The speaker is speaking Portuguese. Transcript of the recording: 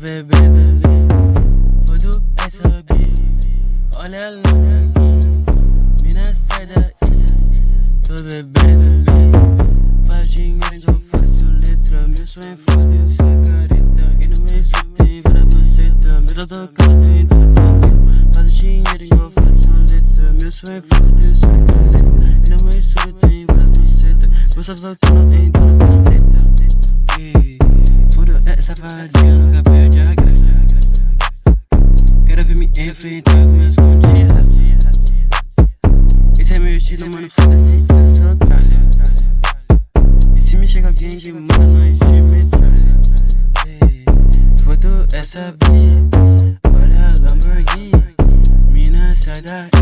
Bebendo ali, fodo essa bi Olha ela mina sai daí Tô bebendo ali, faz dinheiro eu faço letra Meu sonho é foder essa careta E no só tem pra você também Tô tocando em todo planeta Faz dinheiro eu faço letra Meu sonho é foder essa careta E no só tem pra você Meu só tocando em todo Quero ver me condias Esse é meu estilo, mano, foda-se, eu sou tralha E se me chega alguém de manda, nós te metralha Foda essa bicha, olha a Lamborghini. Mina, sai daí